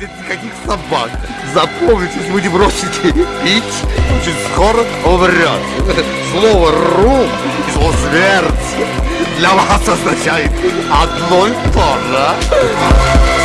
нет никаких собак. Запомните, если вы не бросите пить, очень скоро умрет. Слово «рум» и слово «смерть» для вас означает одно и то же.